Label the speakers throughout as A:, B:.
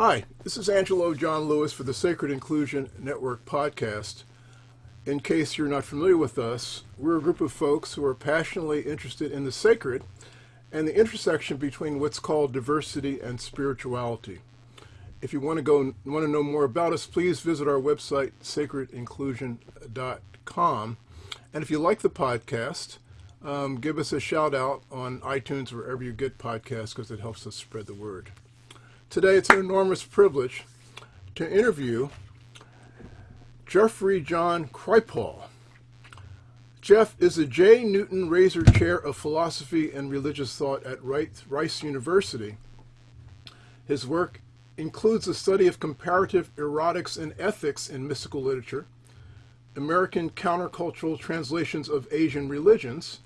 A: Hi, this is Angelo John Lewis for the Sacred Inclusion Network podcast. In case you're not familiar with us, we're a group of folks who are passionately interested in the sacred and the intersection between what's called diversity and spirituality. If you want to go want to know more about us, please visit our website sacredinclusion.com. And if you like the podcast, um, give us a shout out on iTunes wherever you get podcasts because it helps us spread the word. Today, it's an enormous privilege to interview Jeffrey John Kripal. Jeff is a J. Newton Rayzor Chair of Philosophy and Religious Thought at Rice University. His work includes the study of comparative erotics and ethics in mystical literature, American countercultural translations of Asian religions,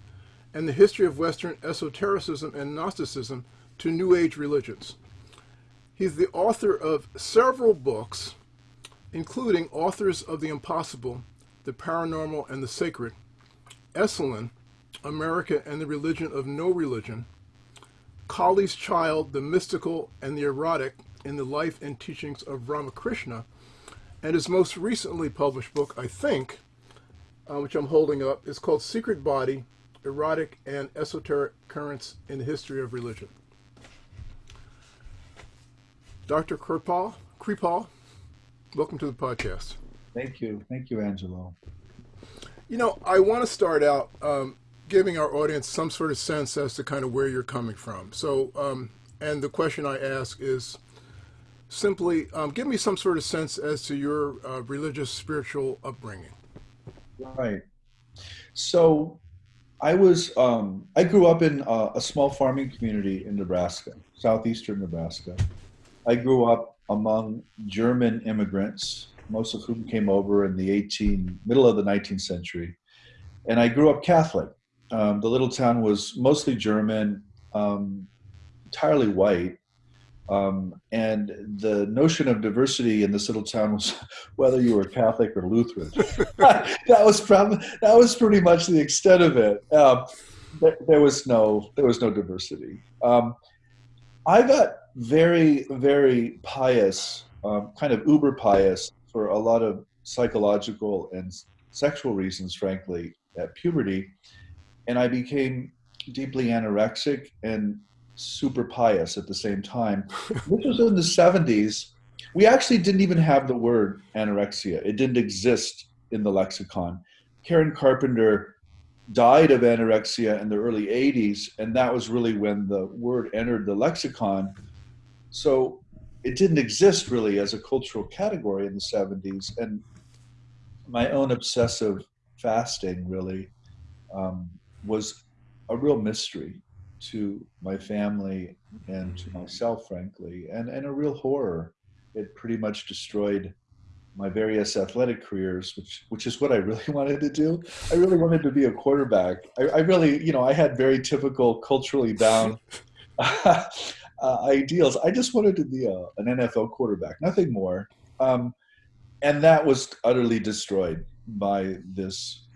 A: and the history of Western esotericism and Gnosticism to New Age religions. He's the author of several books, including Authors of the Impossible, The Paranormal and the Sacred, Esalen, America and the Religion of No Religion, Kali's Child, The Mystical and the Erotic in the Life and Teachings of Ramakrishna, and his most recently published book, I think, uh, which I'm holding up, is called Secret Body, Erotic and Esoteric Currents in the History of Religion. Dr. Kripal, Kripal, welcome to the podcast.
B: Thank you. Thank you, Angelo.
A: You know, I want to start out um, giving our audience some sort of sense as to kind of where you're coming from. So, um, and the question I ask is simply um, give me some sort of sense as to your uh, religious, spiritual upbringing.
B: Right. So, I was, um, I grew up in a, a small farming community in Nebraska, southeastern Nebraska. I grew up among German immigrants, most of whom came over in the 18 middle of the 19th century, and I grew up Catholic. Um, the little town was mostly German, um, entirely white, um, and the notion of diversity in this little town was whether you were Catholic or Lutheran. that was probably that was pretty much the extent of it. Uh, there was no there was no diversity. Um, I got very, very pious, um, kind of uber pious for a lot of psychological and sexual reasons, frankly, at puberty. And I became deeply anorexic and super pious at the same time. This was in the 70s. We actually didn't even have the word anorexia, it didn't exist in the lexicon. Karen Carpenter died of anorexia in the early 80s, and that was really when the word entered the lexicon. So it didn't exist really as a cultural category in the 70s. And my own obsessive fasting really um, was a real mystery to my family and to myself, frankly, and, and a real horror. It pretty much destroyed my various athletic careers, which which is what I really wanted to do. I really wanted to be a quarterback. I, I really, you know, I had very typical culturally bound uh, ideals. I just wanted to be a, an NFL quarterback, nothing more. Um, and that was utterly destroyed by this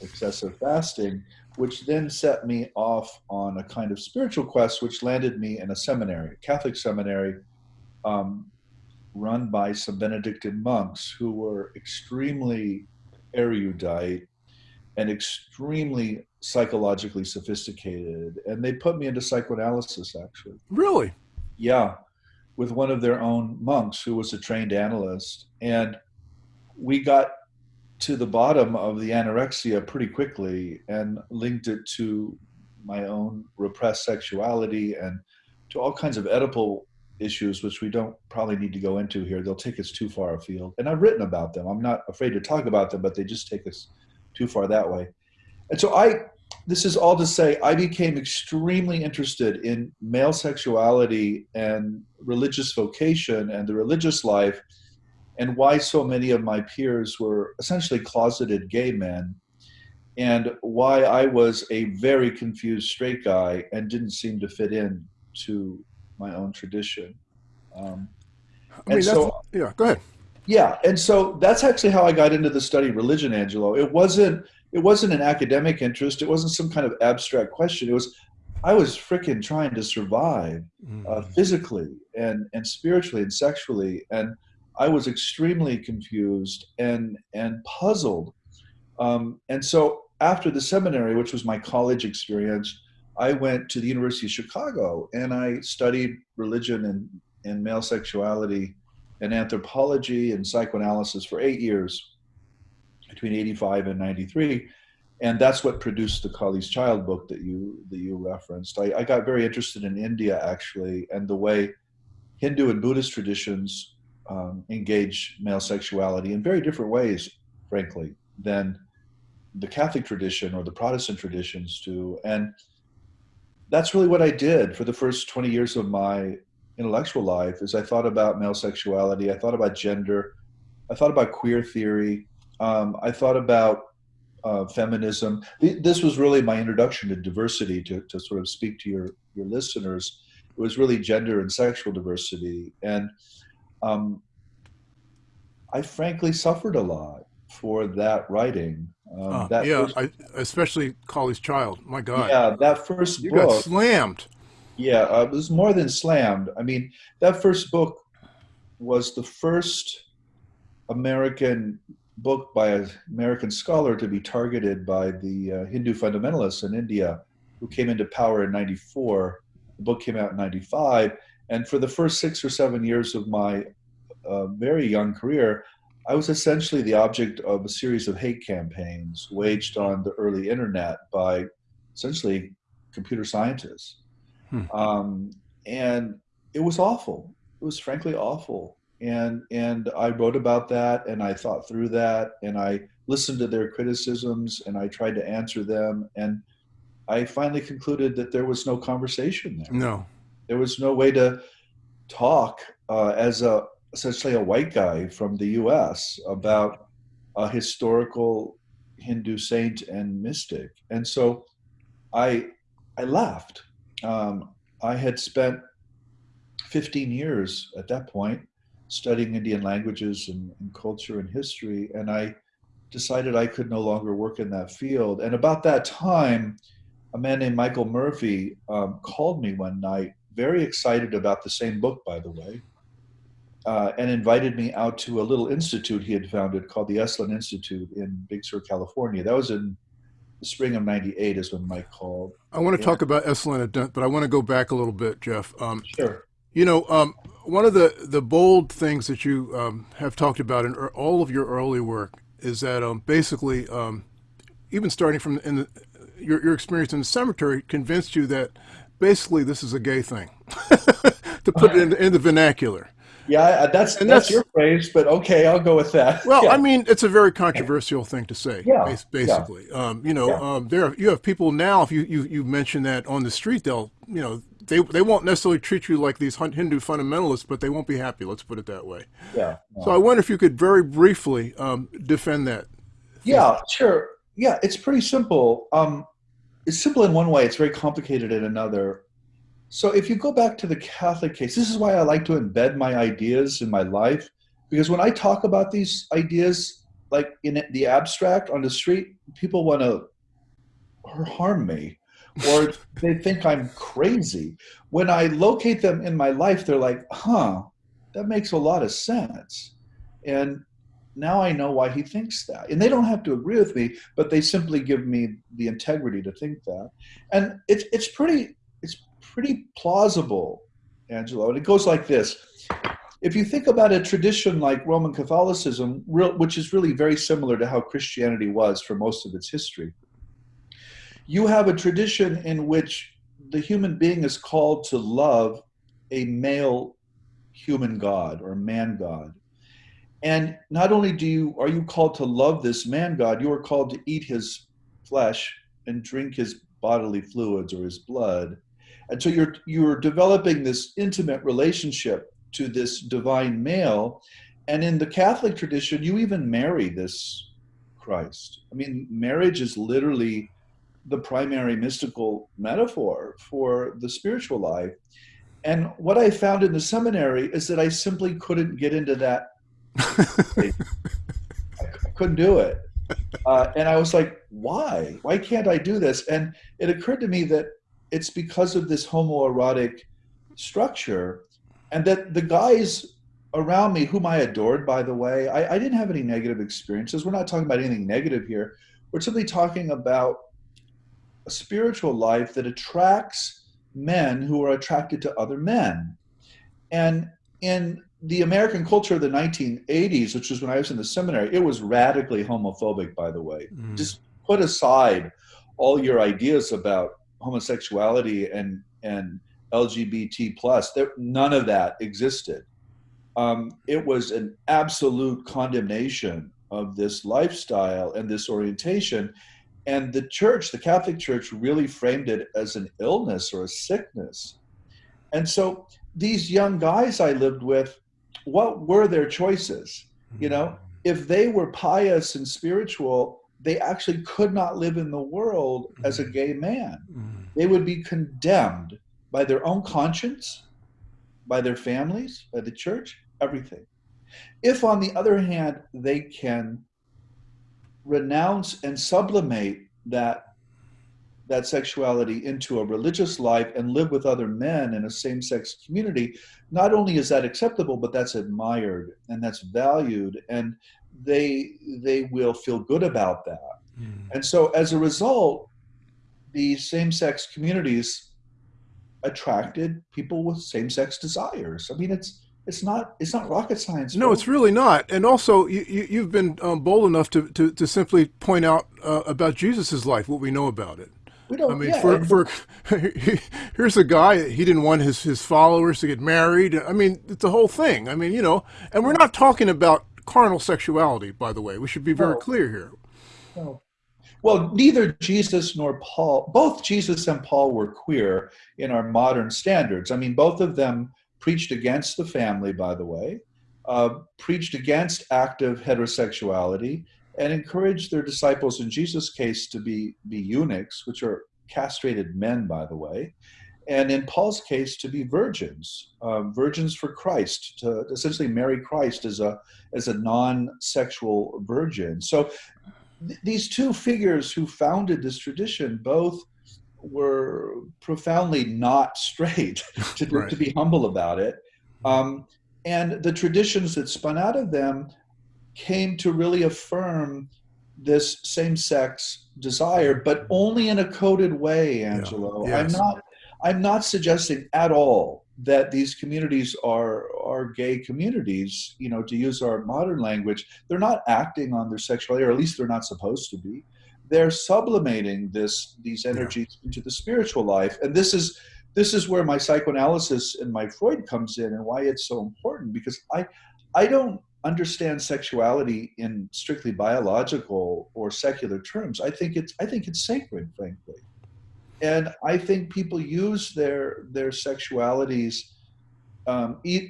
B: excessive fasting, which then set me off on a kind of spiritual quest, which landed me in a seminary, a Catholic seminary. Um, run by some Benedictine monks who were extremely erudite and extremely psychologically sophisticated. And they put me into psychoanalysis, actually.
A: Really?
B: Yeah, with one of their own monks who was a trained analyst. And we got to the bottom of the anorexia pretty quickly and linked it to my own repressed sexuality and to all kinds of Oedipal issues, which we don't probably need to go into here. They'll take us too far afield. And I've written about them. I'm not afraid to talk about them, but they just take us too far that way. And so I, this is all to say, I became extremely interested in male sexuality and religious vocation and the religious life and why so many of my peers were essentially closeted gay men and why I was a very confused straight guy and didn't seem to fit in to my own tradition. Um,
A: I mean, so, yeah, go ahead.
B: Yeah, and so that's actually how I got into the study of religion, Angelo. It wasn't it wasn't an academic interest. It wasn't some kind of abstract question. It was I was freaking trying to survive uh, mm. physically and and spiritually and sexually and I was extremely confused and and puzzled. Um, and so after the seminary, which was my college experience, I went to the University of Chicago and I studied religion and, and male sexuality and anthropology and psychoanalysis for eight years between 85 and 93 and that's what produced the Kali's Child book that you that you referenced. I, I, got very interested in India actually, and the way Hindu and Buddhist traditions um, engage male sexuality in very different ways, frankly, than the Catholic tradition or the Protestant traditions do. And that's really what I did for the first 20 years of my intellectual life is I thought about male sexuality, I thought about gender, I thought about queer theory, um, I thought about uh, feminism. This was really my introduction to diversity to, to sort of speak to your, your listeners. It was really gender and sexual diversity. And um, I frankly suffered a lot for that writing.
A: Um, uh, that yeah, first, I, especially Kali's Child. My God.
B: Yeah, that first
A: you
B: book.
A: got slammed.
B: Yeah, uh, it was more than slammed. I mean, that first book was the first American book by an American scholar to be targeted by the uh, Hindu fundamentalists in India who came into power in 94. The book came out in 95. And for the first six or seven years of my uh, very young career, I was essentially the object of a series of hate campaigns waged on the early internet by essentially computer scientists. Hmm. Um, and it was awful. It was frankly awful. And, and I wrote about that and I thought through that and I listened to their criticisms and I tried to answer them. And I finally concluded that there was no conversation there.
A: No.
B: There was no way to talk uh, as a essentially a white guy from the U.S. about a historical Hindu saint and mystic, and so I I left. Um, I had spent 15 years at that point studying Indian languages and, and, culture and history, and I decided I could no longer work in that field. And about that time, a man named Michael Murphy um, called me one night, very excited about the same book, by the way, uh, and invited me out to a little institute he had founded called the Esalen Institute in Big Sur, California. That was in the spring of 98 is when Mike called.
A: I want to yeah. talk about Esalen, Dent, but I want to go back a little bit, Jeff.
B: Um, sure.
A: You know, um, one of the, the bold things that you um, have talked about in all of your early work is that um, basically, um, even starting from in the, your, your experience in the cemetery, convinced you that basically this is a gay thing, to put it in, in the vernacular.
B: Yeah, that's, that's, that's your phrase, but okay, I'll go with that.
A: Well,
B: yeah.
A: I mean, it's a very controversial thing to say. Yeah, basically, yeah. Um, you know, yeah. um, there you have people now. If you, you you mention that on the street, they'll you know they they won't necessarily treat you like these Hindu fundamentalists, but they won't be happy. Let's put it that way.
B: Yeah.
A: So I wonder if you could very briefly um, defend that.
B: Yeah, sure. Yeah, it's pretty simple. Um, it's simple in one way. It's very complicated in another. So if you go back to the Catholic case, this is why I like to embed my ideas in my life, because when I talk about these ideas, like in the abstract on the street, people want to harm me or they think I'm crazy. When I locate them in my life, they're like, huh, that makes a lot of sense. And now I know why he thinks that. And they don't have to agree with me, but they simply give me the integrity to think that. And it's it's pretty pretty plausible, Angelo. And it goes like this. If you think about a tradition like Roman Catholicism, which is really very similar to how Christianity was for most of its history, you have a tradition in which the human being is called to love a male human god or man god. And not only do you are you called to love this man god, you are called to eat his flesh and drink his bodily fluids or his blood and so you're you're developing this intimate relationship to this divine male. And in the catholic tradition you even marry this christ. I mean marriage is literally the primary mystical metaphor for the spiritual life. And what i found in the seminary is that i simply couldn't get into that I, couldn't do it. Uh, and i was like why? Why can't i do this? And it occurred to me that it's because of this homoerotic structure and that the guys around me, whom I adored, by the way, I, I didn't have any negative experiences. We're not talking about anything negative here. We're simply talking about a spiritual life that attracts men who are attracted to other men. And in the American culture of the 1980s, which was when I was in the seminary, it was radically homophobic, by the way. Mm. Just put aside all your ideas about homosexuality and, and LGBT plus, there, none of that existed. Um, it was an absolute condemnation of this lifestyle and this orientation. And the church, the Catholic Church, really framed it as an illness or a sickness. And so these young guys I lived with, what were their choices? You know, if they were pious and spiritual, they actually could not live in the world as a mm-hmm. gay man. Mm-hmm. They would be condemned by their own conscience, by their families, by the church, everything. If, on the other hand, they can renounce and sublimate that that sexuality into a religious life and live with other men in a same-sex community not only is that acceptable but that's admired and that's valued and they they will feel good about that mm. and so as a result these same-sex communities attracted people with same-sex desires i mean it's it's not it's not rocket science
A: no it's really not and also you, you have been um, bold enough to, to, to simply point out uh, about jesus's life what we know about it
B: we don't.
A: I mean,
B: yeah,
A: for, for here's a guy. He didn't want his his followers to get married. I mean, it's the whole thing. I mean, you know, and we're not talking about carnal sexuality, by the way. We should be very no. clear here.
B: No. Well, neither Jesus nor Paul, both Jesus and Paul were queer in our modern standards. I mean, both of them preached against the family, by the way, uh, preached against active heterosexuality, and encouraged their disciples, in Jesus' case, to be, be eunuchs, which are castrated men, by the way, and in Paul's case, to be virgins, um, virgins for Christ, to essentially marry Christ as a as a non-sexual virgin. So th- these two figures who founded this tradition both were profoundly not straight, to, right. to be humble about it. Um, and the traditions that spun out of them came to really affirm this same-sex desire, but only in a coded way, Angelo. Yeah. Yes. I'm not I'm not suggesting at all that these communities are are gay communities, you know, to use our modern language. They're not acting on their sexuality, or at least they're not supposed to be. They're sublimating this these energies yeah. into the spiritual life. And this is this is where my psychoanalysis and my Freud comes in and why it's so important because I I don't understand sexuality in strictly biological or secular terms. I think it's I think it's sacred, frankly, and I think people use their their sexualities. Um, eat,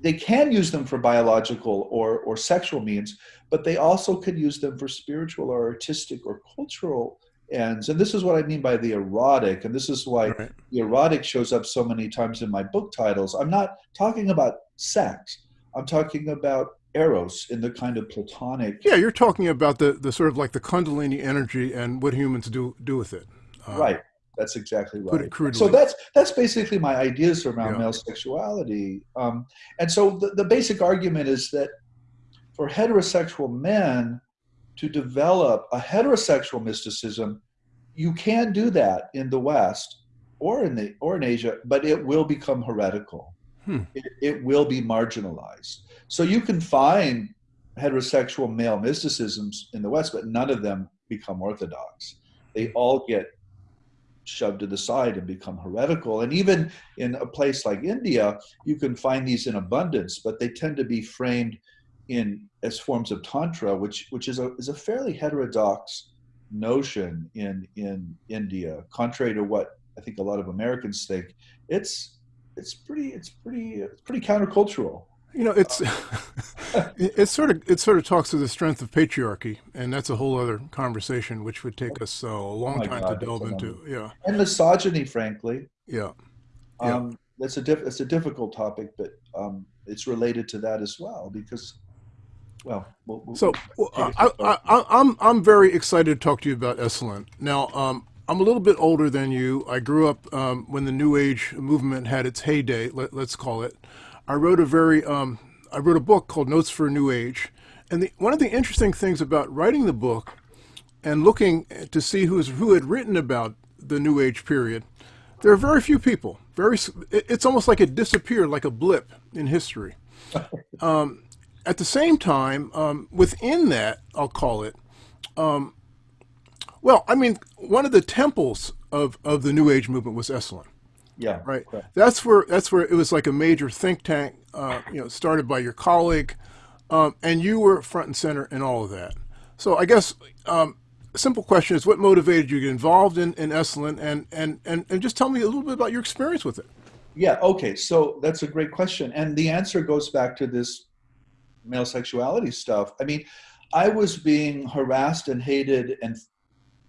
B: they can use them for biological or or sexual means, but they also could use them for spiritual or artistic or cultural ends. And this is what I mean by the erotic, and this is why right. the erotic shows up so many times in my book titles. I'm not talking about sex. I'm talking about eros in the kind of platonic.
A: Yeah, you're talking about the, the sort of like the kundalini energy and what humans do do with it.
B: Um, right. That's exactly right. So that's that's basically my ideas around yeah. male sexuality. Um, and so the, the basic argument is that for heterosexual men to develop a heterosexual mysticism, you can do that in the West or in the or in Asia, but it will become heretical hmm. it, it will be marginalized. So you can find heterosexual male mysticisms in the West, but none of them become orthodox. They all get shoved to the side and become heretical. And even in a place like India, you can find these in abundance, but they tend to be framed in as forms of tantra, which which is a is a fairly heterodox notion in in India, contrary to what I think a lot of Americans think. It's it's pretty it's pretty it's pretty countercultural.
A: You know, it's it sort of it sort of talks to the strength of patriarchy, and that's a whole other conversation, which would take us uh, a long oh time God, to delve into. Yeah,
B: and misogyny, frankly.
A: Yeah,
B: um, yeah. That's a diff- it's a difficult topic, but um, it's related to that as well because well, we'll,
A: so well, I, am I'm, I'm very excited to talk to you about Esalen. Now, um, I'm a little bit older than you. I grew up um, when the New Age movement had its heyday. Let, us call it. I wrote a very um, I wrote a book called Notes for a New Age, and the, one of the interesting things about writing the book and looking to see who's who had written about the New Age period, there are very few people. Very, it's almost like it disappeared, like a blip in history. Um, at the same time, um, within that, I'll call it. Um, well, I mean, one of the temples of, of the New Age movement was Esalen.
B: Yeah.
A: Right. That's where that's where it was like a major think tank. Uh, you know, started by your colleague, um, and you were front and center in all of that. So I guess um, simple question is, what motivated you to get involved in, in Esalen, and, and and and just tell me a little bit about your experience with it.
B: Yeah. Okay. So that's a great question, and the answer goes back to this male sexuality stuff. I mean, I was being harassed and hated and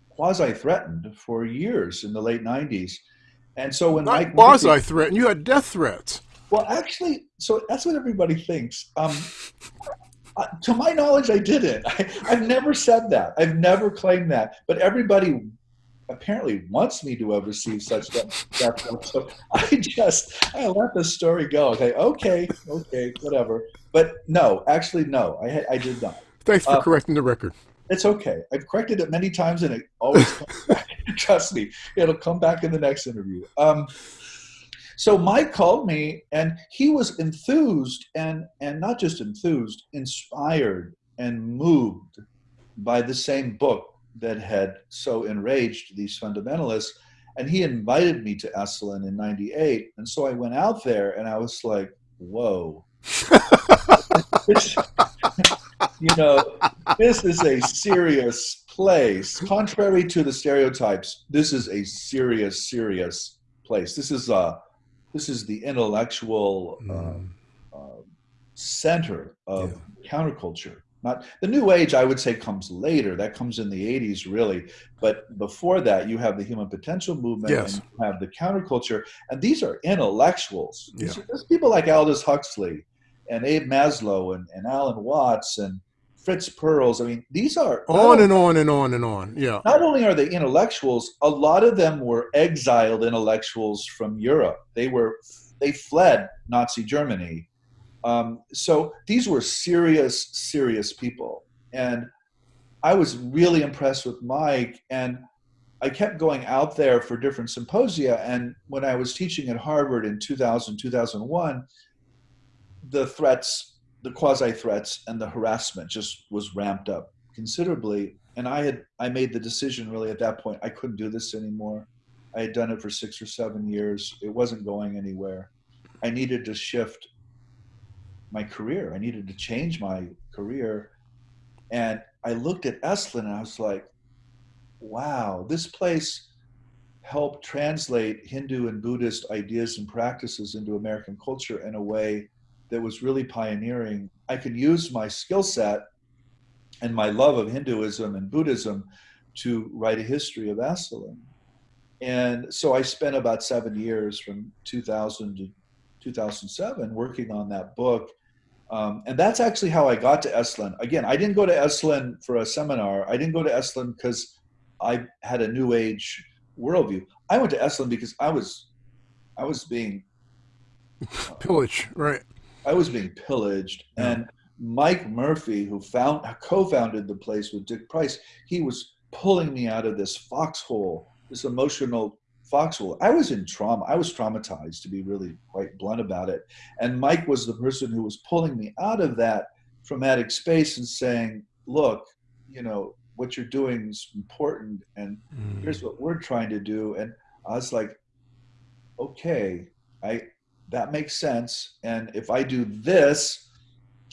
B: quasi threatened for years in the late '90s and so when
A: Not
B: Mike
A: quasi threatened, you had death threats.
B: Well, actually, so that's what everybody thinks. Um, uh, to my knowledge, I didn't. I, have never said that. I've never claimed that. But everybody apparently wants me to have received such death threats. So I just I let the story go. Okay, okay, okay, whatever. But no, actually, no, I I did not.
A: Thanks for uh, correcting the record.
B: It's okay. I've corrected it many times, and it always comes back. Trust me, it'll come back in the next interview. Um, so Mike called me, and he was enthused, and and not just enthused, inspired and moved by the same book that had so enraged these fundamentalists. And he invited me to Esalen in '98, and so I went out there, and I was like, "Whoa." you know, this is a serious place. Contrary to the stereotypes, this is a serious, serious place. This is a, uh, this is the intellectual mm. uh, uh, center of yeah. counterculture. Not the new age, I would say, comes later. That comes in the '80s, really. But before that, you have the human potential movement,
A: yes.
B: and you have the counterculture, and these are intellectuals.
A: Yeah.
B: These are, people like Aldous Huxley and Abe Maslow and, and Alan Watts and Fritz Perls. I mean, these are
A: on and on and on and on. Yeah.
B: Not only are they intellectuals, a lot of them were exiled intellectuals from Europe. They were they fled Nazi Germany. Um, so these were serious, serious people, and I was really impressed with Mike. And I kept going out there for different symposia. And when I was teaching at Harvard in 2000, 2001, the threats the quasi threats and the harassment just was ramped up considerably. And i had i made the decision really at that point i couldn't do this anymore. I had done it for six or seven years. It wasn't going anywhere. I needed to shift my career. I needed to change my career. And i looked at esalen and i was like wow this place helped translate hindu and buddhist ideas and practices into american culture in a way that was really pioneering, I could use my skill set and my love of Hinduism and Buddhism to write a history of Esalen. And so I spent about seven years from 2000 to 2007 working on that book. Um, and that's actually how I got to Esalen. Again, I didn't go to Esalen for a seminar. I didn't go to Esalen because I had a new age worldview. I went to Esalen because I was, I was being
A: uh, pillaged, right?
B: I was being pillaged, and Mike Murphy, who found co-founded the place with Dick Price, he was pulling me out of this foxhole, this emotional foxhole. I was in trauma. I was traumatized, to be really quite blunt about it. And Mike was the person who was pulling me out of that traumatic space and saying, "Look, you know what you're doing is important, and mm. here's what we're trying to do." And I was like, "Okay, I that makes sense. And if I do this,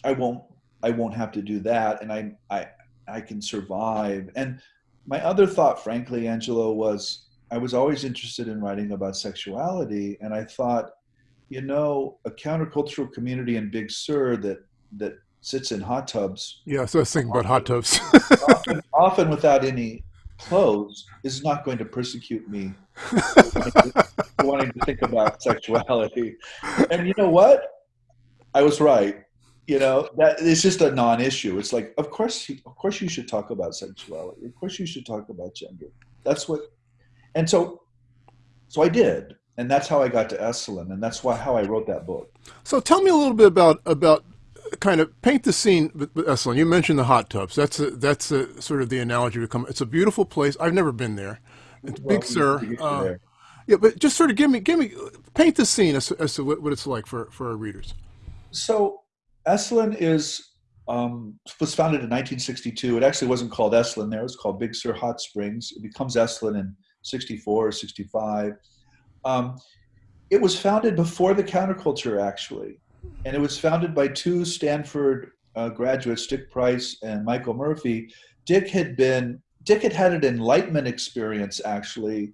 B: I won't I won't have to do that, and I I I can survive. And my other thought, frankly, Angelo, was I was always interested in writing about sexuality, and I thought, you know, a countercultural community in Big Sur that that sits in hot tubs.
A: Yeah, so I was thinking about hot tubs.
B: often, often without any clothes is not going to persecute me wanting to think about sexuality. And you know what? I was right. You know, that it's just a non-issue. It's like, of course, of course, you should talk about sexuality. Of course, you should talk about gender. That's what and so so I did, and that's how I got to Esalen, and that's why how I wrote that book.
A: So tell me a little bit about about kind of paint the scene Esalen. You mentioned the hot tubs. That's a, that's a, sort of the analogy we come. It's a beautiful place. I've never been there. It's
B: Well,
A: Big Sur. Uh, yeah, but just sort of give me give me paint the scene as, as to what, what it's like for for our readers.
B: So Esalen is um, was founded in 1962. It actually wasn't called Esalen there; it was called Big Sur Hot Springs. It becomes Esalen in 64 or 65. Um, it was founded before the counterculture, actually, and it was founded by two Stanford uh, graduates, Dick Price and Michael Murphy. Dick had been Dick had had an enlightenment experience, actually,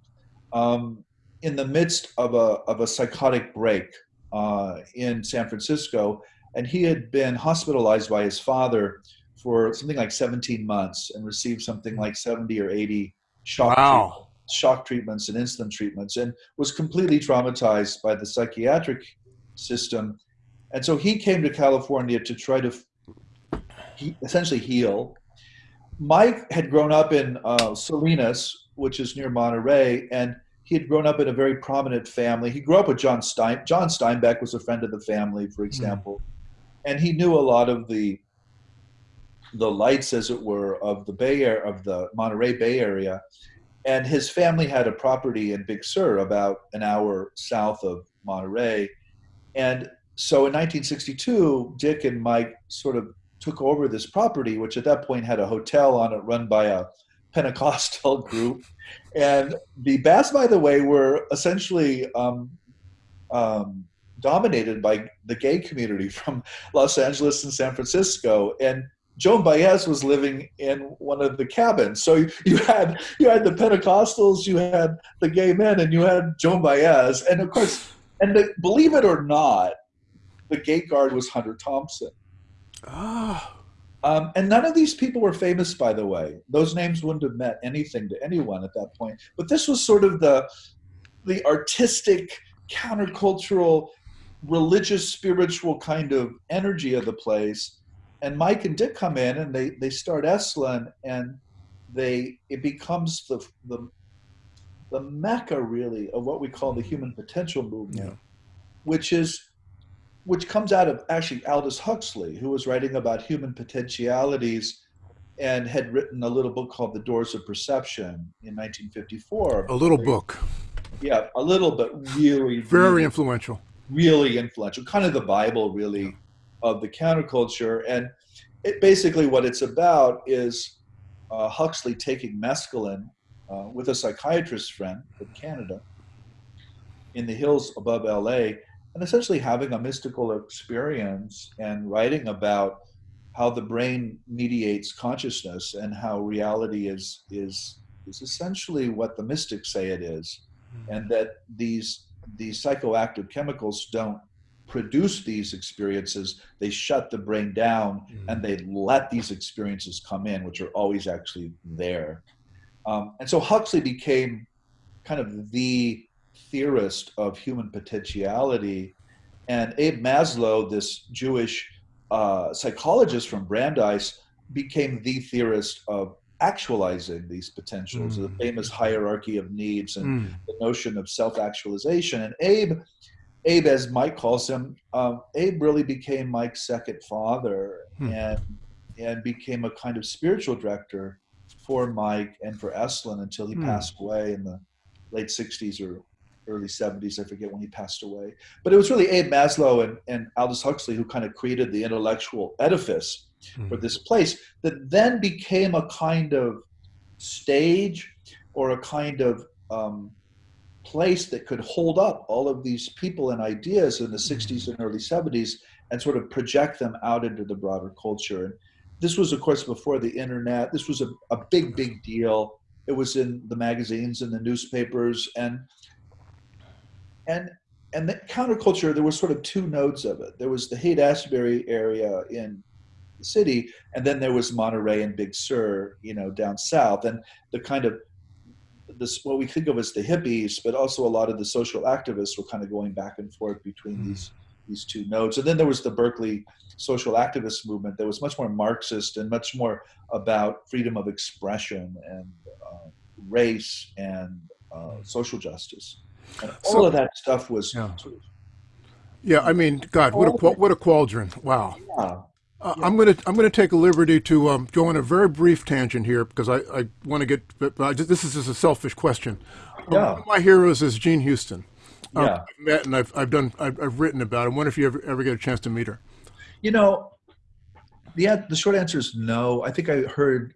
B: um, in the midst of a of a psychotic break uh, in San Francisco, and he had been hospitalized by his father for something like 17 months and received something like 70 or 80 shock
A: Wow.
B: shock treatments and insulin treatments and was completely traumatized by the psychiatric system. And so he came to California to try to he, essentially heal. Mike had grown up in uh, Salinas, which is near Monterey, and he had grown up in a very prominent family. He grew up with John Stein. John Steinbeck was a friend of the family, for example, and he knew a lot of the the lights, as it were, of the Bay Area, of the Monterey Bay Area and his family had a property in Big Sur, about an hour south of Monterey. And so in 1962, Dick and Mike sort of took over this property, which at that point had a hotel on it run by a Pentecostal group. And the Bass, by the way, were essentially um, um, dominated by the gay community from Los Angeles and San Francisco. And Joan Baez was living in one of the cabins. So you, had you had the Pentecostals, you had the gay men, and you had Joan Baez. And of course, and the, believe it or not, the gate guard was Hunter Thompson.
A: Ah,
B: Um, and none of these people were famous, by the way. Those names wouldn't have meant anything to anyone at that point. But this was sort of the the artistic, countercultural, religious, spiritual kind of energy of the place. And Mike and Dick come in and they they start Esalen and they it becomes the the the mecca really of what we call the human potential movement,
A: Yeah.
B: which is which comes out of actually Aldous Huxley, who was writing about human potentialities and had written a little book called The Doors of Perception in 1954.
A: a little book,
B: Yeah, a little, but really,
A: very
B: really,
A: influential.
B: really influential, kind of the Bible, really, of the counterculture. And it basically what it's about is uh, Huxley taking mescaline uh, with a psychiatrist friend from Canada in the hills above LA and essentially having a mystical experience and writing about how the brain mediates consciousness and how reality is is is essentially what the mystics say it is and that these these psychoactive chemicals don't produce these experiences. They shut the brain down and they let these experiences come in which are always actually there. Um, and so huxley became kind of the theorist of human potentiality and abe maslow this jewish uh, psychologist from brandeis became the theorist of actualizing these potentials
A: Mm.
B: the famous hierarchy of needs and
A: Mm.
B: the notion of self-actualization. And Abe, Abe, as Mike calls him, um, Abe really became Mike's second father
A: Hmm.
B: and and became a kind of spiritual director for Mike and for Esalen until he
A: Hmm.
B: passed away in the late '60s or early '70s. I forget when he passed away. But it was really Abe Maslow and, and Aldous Huxley who kind of created the intellectual edifice
A: Hmm.
B: for this place that then became a kind of stage or a kind of um, place that could hold up all of these people and ideas in the 60s and early 70s and sort of project them out into the broader culture. And this was, of course, before the internet. This was a, a big, big deal. It was in the magazines and the newspapers, and and and the counterculture. There were sort of two nodes of it. There was the Haight Ashbury area in the city, and then there was Monterey and Big Sur, you know, down south, and the kind of this what we think of as the hippies, but also a lot of the social activists were kind of going back and forth between
A: Mm.
B: these these two nodes. And then there was the Berkeley social activist movement that was much more Marxist and much more about freedom of expression and uh, race and uh, social justice. All of that stuff was
A: Yeah. Yeah, I mean, God, what a what a quadrant! Wow.
B: yeah,
A: Uh, I'm gonna I'm gonna take a liberty to um, go on a very brief tangent here because I, I want to get. But I just, this is just a selfish question. Um,
B: Yeah.
A: One of my heroes is Jean Houston. Um,
B: yeah.
A: I've met and I've I've done I've, I've written about. Her. I wonder if you ever ever get a chance to meet her.
B: You know, the the short answer is no. I think I heard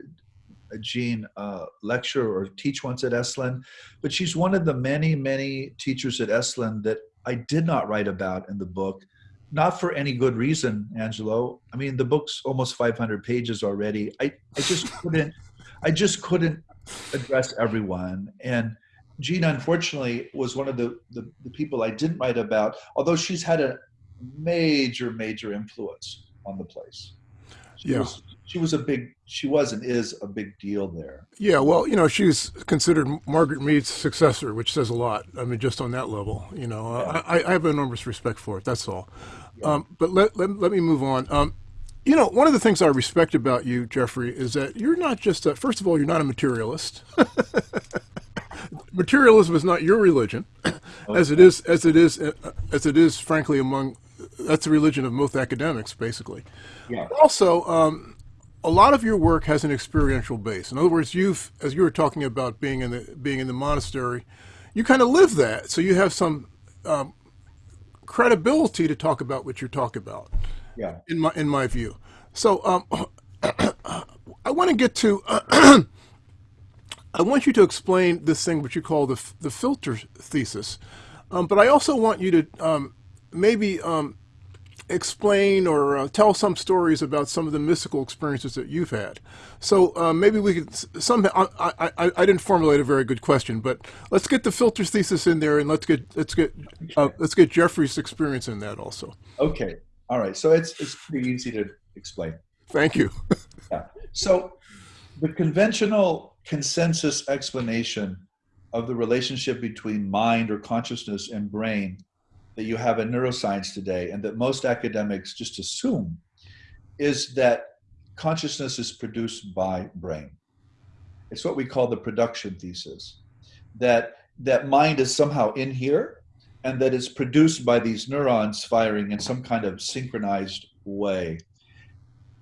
B: Jean uh, lecture or teach once at Esalen, but she's one of the many many teachers at Esalen that I did not write about in the book. Not for any good reason, Angelo. I mean, the book's almost 500 pages already. I, I just couldn't, I just couldn't address everyone. And Jean, unfortunately, was one of the, the, the people I didn't write about, although she's had a major, major influence on the place. She
A: Yeah.
B: was she was a big she was and is a big deal there.
A: Yeah, well, you know, she's considered Margaret Mead's successor, which says a lot. I mean, just on that level, you know, I, I have enormous respect for it. That's all. Um, but let, let let me move on. Um, you know, one of the things I respect about you, Jeffrey, is that you're not just a, first of all, you're not a materialist. Materialism is not your religion, as it is as it is uh, as it is, frankly, among that's the religion of most academics, basically.
B: Yeah.
A: Also, um, a lot of your work has an experiential base. In other words, you've, as you were talking about being in the being in the monastery, you kind of live that, so you have some um, credibility to talk about what you talk about.
B: Yeah.
A: In my in my view, so um, I want to get to. I want you to explain this thing, what you call the the filter thesis, um, but I also want you to um, maybe um, explain or uh, tell some stories about some of the mystical experiences that you've had. So uh, maybe we could somehow. I, I, I I didn't formulate a very good question, but let's get the filter thesis in there, and let's get let's get uh, let's get Jeffrey's experience in that also.
B: Okay. All right. So it's it's pretty easy to explain.
A: Thank you.
B: Yeah. So the conventional consensus explanation of the relationship between mind or consciousness and brain that you have in neuroscience today and that most academics just assume is that consciousness is produced by brain. It's what we call the production thesis. That that mind is somehow in here and that it's produced by these neurons firing in some kind of synchronized way.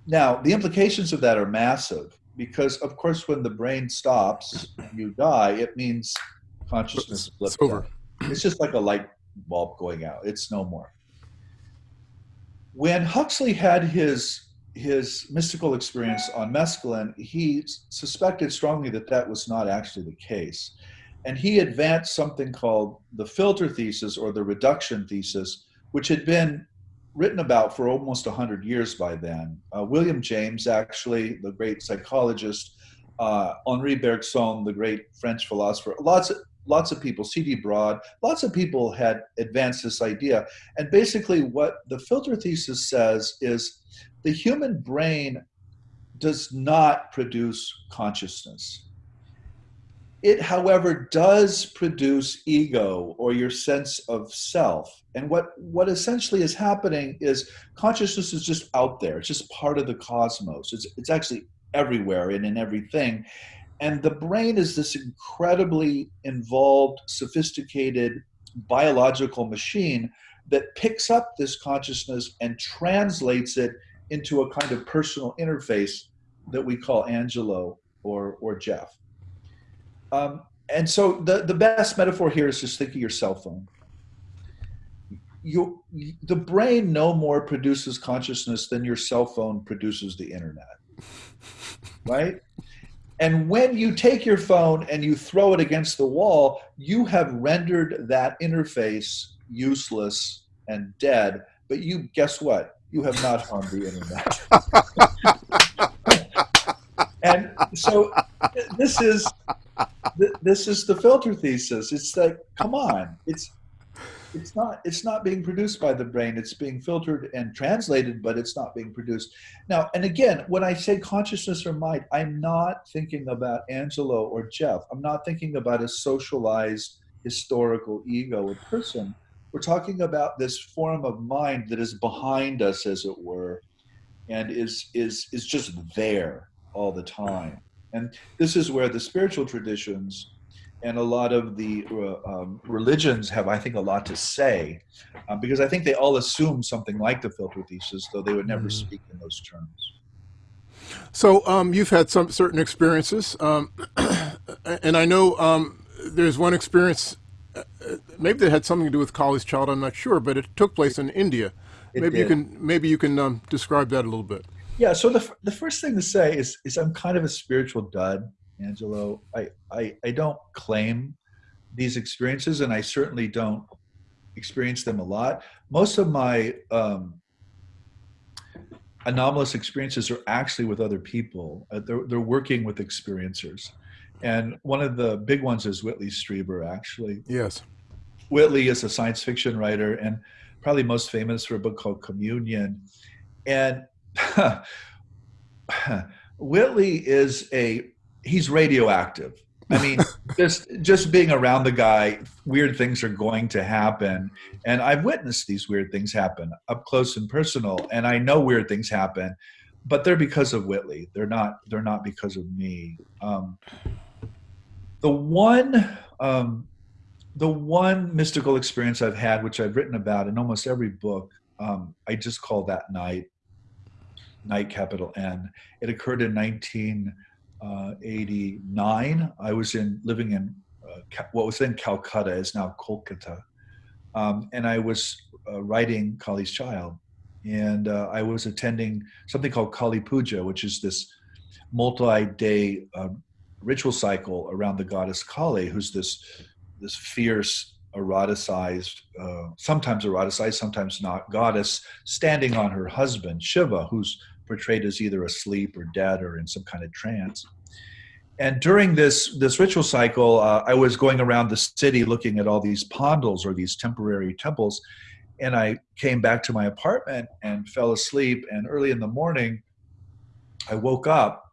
B: Now, the implications of that are massive because, of course, when the brain stops, you die, it means consciousness
A: It's
B: slips
A: over.
B: It's just like a light bulb going out, it's no more. When Huxley had his his mystical experience on mescaline, he suspected strongly that that was not actually the case. And he advanced something called the filter thesis or the reduction thesis, which had been written about for almost 100 years by then. Uh, William James, actually, the great psychologist, uh, Henri Bergson, the great French philosopher, lots of, lots of people, C.D. Broad, lots of people had advanced this idea. And basically, what the filter thesis says is the human brain does not produce consciousness. It, however, does produce ego or your sense of self. And what, what essentially is happening is consciousness is just out there. It's just part of the cosmos. It's, it's actually everywhere and in everything. And the brain is this incredibly involved, sophisticated biological machine that picks up this consciousness and translates it into a kind of personal interface that we call Angelo or, or Jeff. Um, and so the, the best metaphor here is just think of your cell phone. You, the brain no more produces consciousness than your cell phone produces the internet, right? And when you take your phone and you throw it against the wall, you have rendered that interface useless and dead. But you, guess what? You have not harmed the internet. and so this is this is the filter thesis. It's like, come on, it's it's not it's not being produced by the brain. It's being filtered and translated, but it's not being produced. Now, and again, when I say consciousness or mind, I'm not thinking about Angelo or Jeff. I'm not thinking about a socialized historical ego or person. We're talking about this form of mind that is behind us, as it were, and is is is just there all the time. And this is where the spiritual traditions and a lot of the uh, um, religions have, I think, a lot to say, uh, because I think they all assume something like the filter thesis, though they would never mm. speak in those terms.
A: So um, you've had some certain experiences, um, and I know um, there's one experience. Uh, maybe that had something to do with Kali's child. I'm not sure, but it took place in India. It maybe did. you can maybe you can um, describe that a little bit.
B: Yeah. So the the first thing to say is is I'm kind of a spiritual dud. Angelo. I, I, I don't claim these experiences, and I certainly don't experience them a lot. Most of my um, anomalous experiences are actually with other people. Uh, they're, they're working with experiencers. And one of the big ones is Whitley Strieber, actually.
A: Yes.
B: Whitley is a science fiction writer and probably most famous for a book called Communion. And Whitley is a he's radioactive. I mean, just just being around the guy, weird things are going to happen, and I've witnessed these weird things happen up close and personal, and I know weird things happen, but they're because of Whitley. They're not. They're not because of me. Um, the one, um, the one mystical experience I've had, which I've written about in almost every book, um, I just call that night. Night, capital N. It occurred in 19- uh, 89, I was in living in uh, what was then Calcutta is now Kolkata, um, and I was uh, writing Kali's Child, and uh, I was attending something called Kali Puja, which is this multi-day um, ritual cycle around the goddess Kali, who's this this fierce eroticized, uh, sometimes eroticized, sometimes not, goddess standing on her husband Shiva, who's portrayed as either asleep or dead or in some kind of trance. And during this this ritual cycle, uh, I was going around the city looking at all these pandals or these temporary temples, and I came back to my apartment and fell asleep. And early in the morning, I woke up,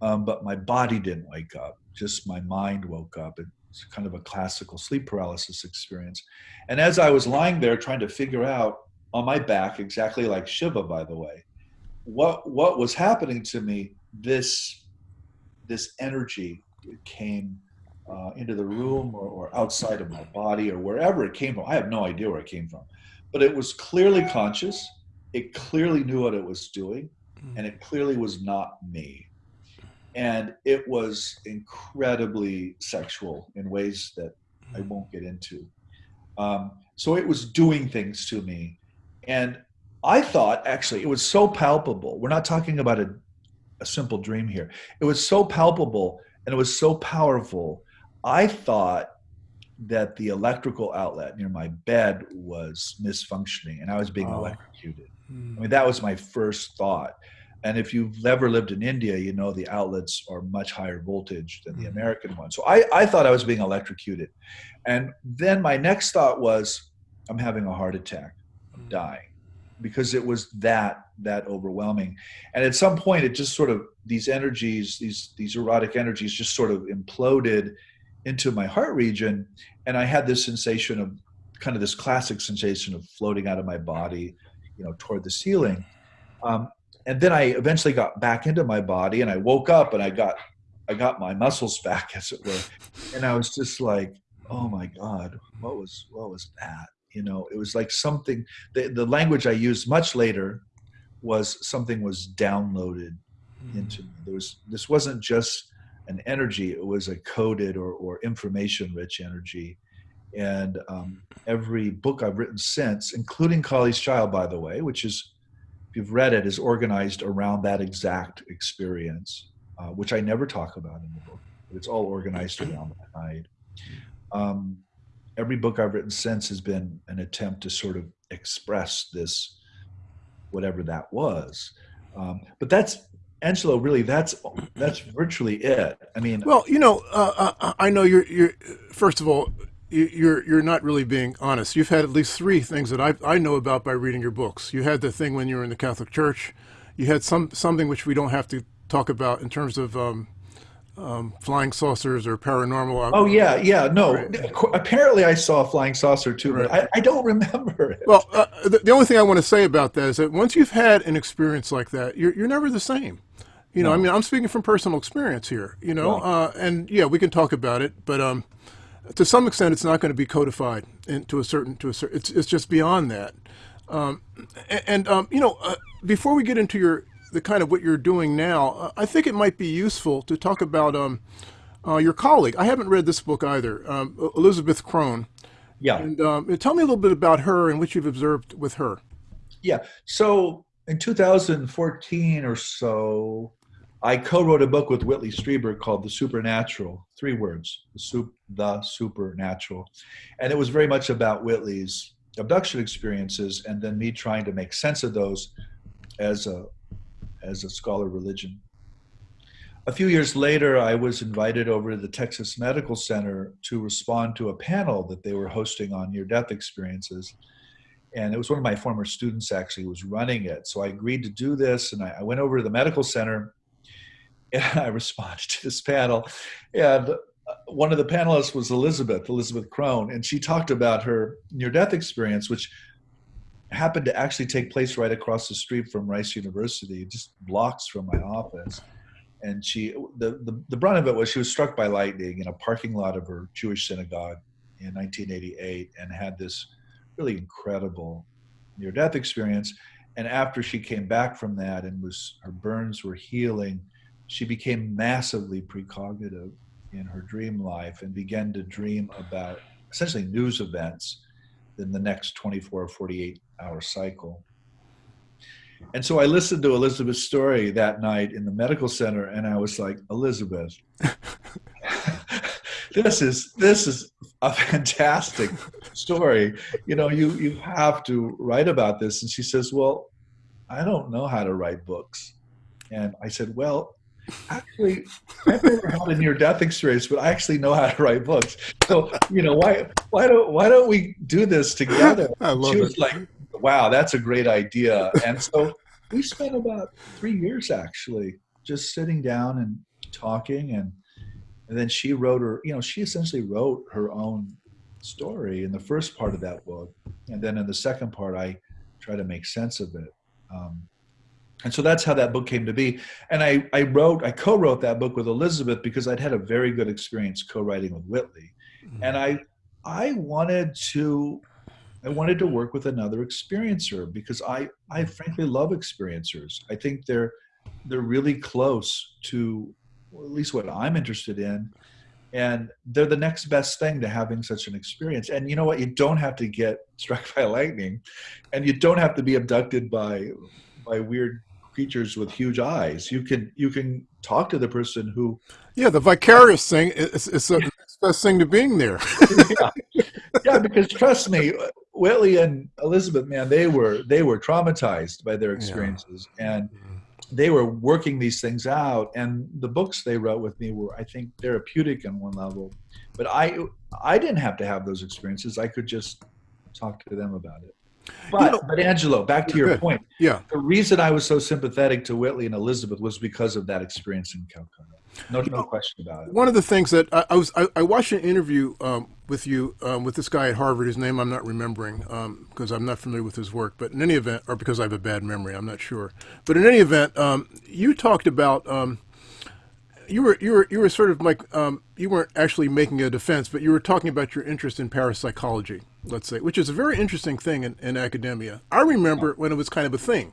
B: um, but my body didn't wake up. Just my mind woke up. It's kind of a classical sleep paralysis experience. And as I was lying there trying to figure out on my back, exactly like Shiva, by the way, what what was happening to me this this energy came uh, into the room or, or, outside of my body or wherever it came from. I have no idea where it came from. But it was clearly conscious. It clearly knew what it was doing hmm. and it clearly was not me. And it was incredibly sexual in ways that i hmm. won't get into. Um, so it was doing things to me. And I thought actually it was so palpable. We're not talking about a, a simple dream here. It was so palpable and it was so powerful. I thought that the electrical outlet near my bed was misfunctioning and I was being oh. electrocuted. Hmm. I mean, that was my first thought. And if you've ever lived in India, you know the outlets are much higher voltage than the hmm. American one. So I, I thought I was being electrocuted. And then my next thought was, I'm having a heart attack. I'm hmm. dying because it was that that overwhelming. And at some point it just sort of these energies these these erotic energies just sort of imploded into my heart region. And i had this sensation of kind of this classic sensation of floating out of my body you know toward the ceiling. Um, and then i eventually got back into my body and i woke up and i got i got my muscles back as it were. And i was just like oh my god what was what was that you know it was like something the, the language i used much later was something was downloaded mm. into me. There was this wasn't just an energy it was a coded or, or information rich energy. And um, every book i've written since including kali's child by the way which is if you've read it is organized around that exact experience uh, which i never talk about in the book but it's all organized around that night. Um, every book I've written since has been an attempt to sort of express this, whatever that was. Um, but that's Angelo. Really, that's that's virtually it. I mean,
A: well, you know, uh, uh I know you're you're first of all. You're you're not really being honest. You've had at least three things that I I know about by reading your books. You had the thing when you were in the Catholic Church. You had some something which we don't have to talk about in terms of um, um, flying saucers or paranormal.
B: Oh yeah, yeah. No, right. apparently I saw a flying saucer too, right. but I, I, don't remember it.
A: Well, uh, the, the, only thing I want to say about that is that once you've had an experience like that, you're you're never the same. You know,
B: No.
A: I mean, I'm speaking from personal experience here. You know,
B: Right.
A: uh, and yeah, we can talk about it, but um, to some extent, it's not going to be codified into a certain to a certain. It's it's just beyond that. Um, a- and um, you know, uh, before we get into your the kind of what you're doing now, uh, I think it might be useful to talk about um, uh, your colleague. I haven't read this book either, um, Elizabeth Krohn,
B: Yeah.
A: and um, tell me a little bit about her and what you've observed with her.
B: Yeah. So in 2014 or so, I co-wrote a book with Whitley Strieber called The Supernatural. Three words: the soup, the supernatural, and it was very much about Whitley's abduction experiences, and then me trying to make sense of those as a as a scholar of religion. A few years later, I was invited over to the Texas Medical Center to respond to a panel that they were hosting on near-death experiences and it was one of my former students actually who was running it. So I agreed to do this, and I, went over to the medical center, and I responded to this panel, and uh, one of the panelists was Elizabeth, Elizabeth Krohn, and she talked about her near-death experience, which happened to actually take place right across the street from Rice University, just blocks from my office. And she, the, the, the brunt of it was she was struck by lightning in a parking lot of her Jewish synagogue in 1988 and had this really incredible near death experience and after she came back from that and was her burns were healing she became massively precognitive in her dream life and began to dream about essentially news events in the next 24 or 48 hour cycle. And so i listened to elizabeth's story that night in the medical center and i was like elizabeth this is this is a fantastic story. You know you you have to write about this. And she says well i don't know how to write books. And i said well actually i've never had a near death experience but i actually know how to write books. So you know why why don't why don't we do this together?
A: I love
B: she
A: it.
B: was like wow that's a great idea. And so we spent about three years actually just sitting down and talking and and then she wrote her you know she essentially wrote her own story in the first part of that book. And then in the second part i try to make sense of it. Um, and so that's how that book came to be. And i i wrote i co-wrote that book with elizabeth because i'd had a very good experience co-writing with whitley. Mm-hmm. And i i wanted to i wanted to work with another experiencer because i i frankly love experiencers. I think they're they're really close to at least what i'm interested in. And they're the next best thing to having such an experience. And you know what? You don't have to get struck by lightning. And you don't have to be abducted by by weird creatures with huge eyes you can you can talk to the person who
A: Yeah, the vicarious thing is, is the best thing to being there.
B: yeah. yeah, because trust me, Whitley and Elizabeth, man, they were they were traumatized by their experiences, and mm-hmm. they were working these things out. And the books they wrote with me were, I think, therapeutic on one level. But I I didn't have to have those experiences. I could just talk to them about it. But,
A: know-
B: but Angelo, back to your
A: Good.
B: point.
A: Yeah.
B: The reason I was so sympathetic to Whitley and Elizabeth was because of that experience in Calcutta. No, no question about it.
A: One of the things that I, I was, I, I watched an interview um, with you um, with this guy at Harvard. His name I'm not remembering because I'm not familiar with his work. But in any event, or because I have a bad memory, I'm not sure. But in any event, um, you talked about um, you were you were you were sort of like um, you weren't actually making a defense, but you were talking about your interest in parapsychology, let's say, which is a very interesting thing in, in academia. I remember when it was kind of a thing.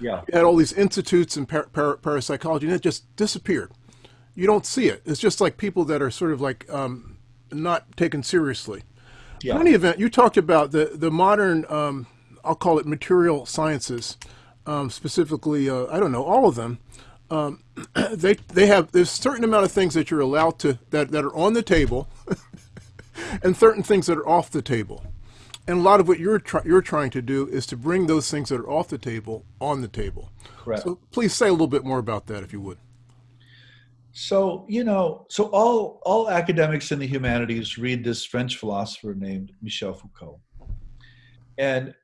B: Yeah.
A: You had all these institutes in par- par- parapsychology, and it just disappeared. You don't see it. It's just like people that are sort of like um, not taken seriously.
B: Yeah.
A: In any event, you talked about the the modern, um, I'll call it material sciences, um, specifically. Uh, I don't know all of them. Um, they they have there's a certain amount of things that you're allowed to that that are on the table, and certain things that are off the table. And a lot of what you're try- you're trying to do is to bring those things that are off the table on the table.
B: Correct.
A: So please say a little bit more about that, if you would.
B: So you know, so all all academics in the humanities read this French philosopher named Michel Foucault, and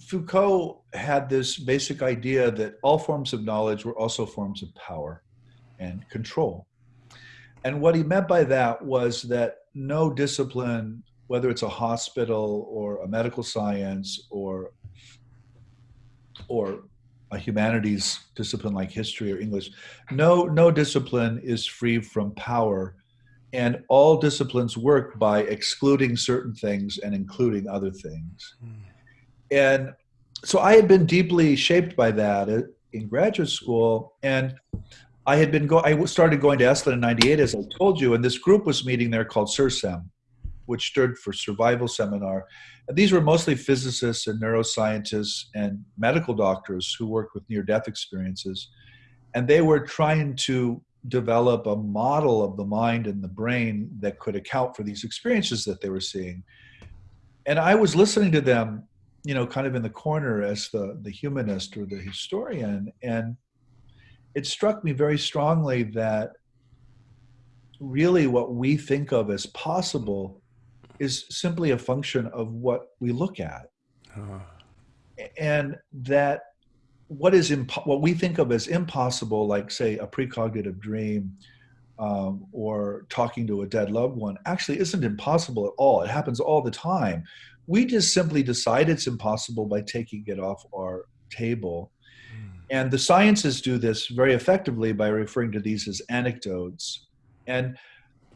B: Foucault had this basic idea that all forms of knowledge were also forms of power and control. And what he meant by that was that no discipline, whether it's a hospital or a medical science or or a humanities discipline like history or English, no no discipline is free from power, and all disciplines work by excluding certain things and including other things. Mm. And so I had been deeply shaped by that in graduate school, and I had been go. I started going to Esalen in '98, as I told you, and this group was meeting there called SURSEM, which stood for Survival Seminar. And these were mostly physicists and neuroscientists and medical doctors who worked with near-death experiences, and they were trying to develop a model of the mind and the brain that could account for these experiences that they were seeing. And I was listening to them, you know, kind of in the corner as the the humanist or the historian, and it struck me very strongly that really what we think of as possible is simply a function of what we look at. Uh. And that what is impo- what we think of as impossible, like say a precognitive dream um, or talking to a dead loved one, actually isn't impossible at all. It happens all the time. We just simply decide it's impossible by taking it off our table and the sciences do this very effectively by referring to these as anecdotes. And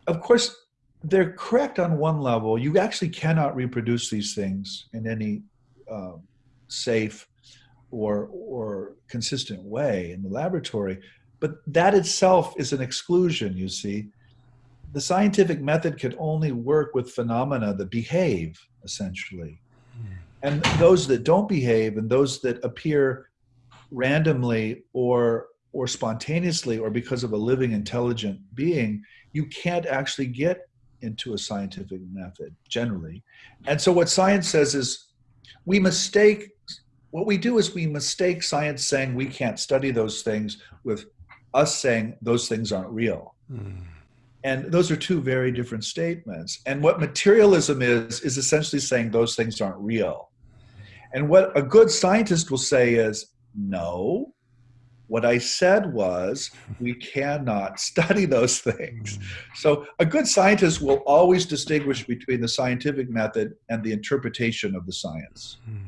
B: of course, they're correct on one level. You actually cannot reproduce these things in any um, safe or, or consistent way in the laboratory. But that itself is an exclusion, you see. The scientific method can only work with phenomena that behave, essentially. Hmm. And those that don't behave and those that appear randomly or or spontaneously or because of a living intelligent being you can't actually get into a scientific method generally and so what science says is we mistake what we do is we mistake science saying we can't study those things with us saying those things aren't real mm. And those are two very different statements and what materialism is is essentially saying those things aren't real and what a good scientist will say is no. What I said was, we cannot study those things. So, a good scientist will always distinguish between the scientific method and the interpretation of the science. Hmm.